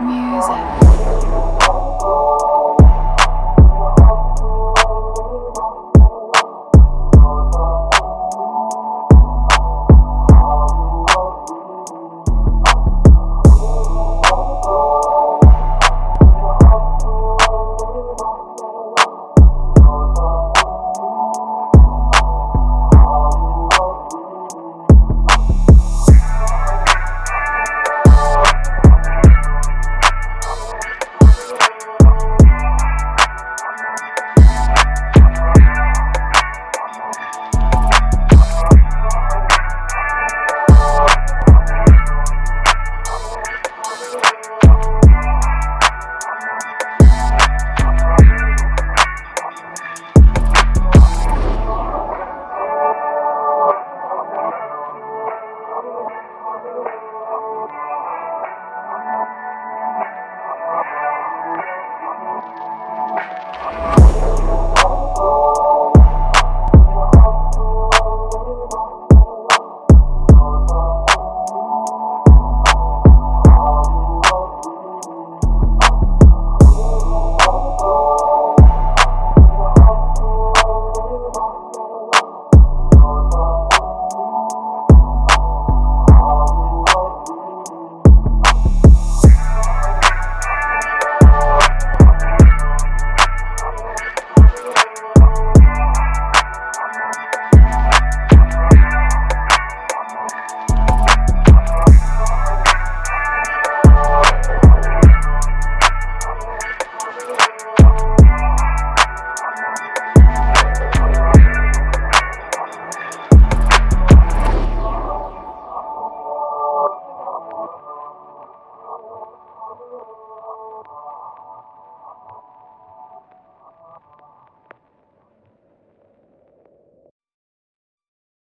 music.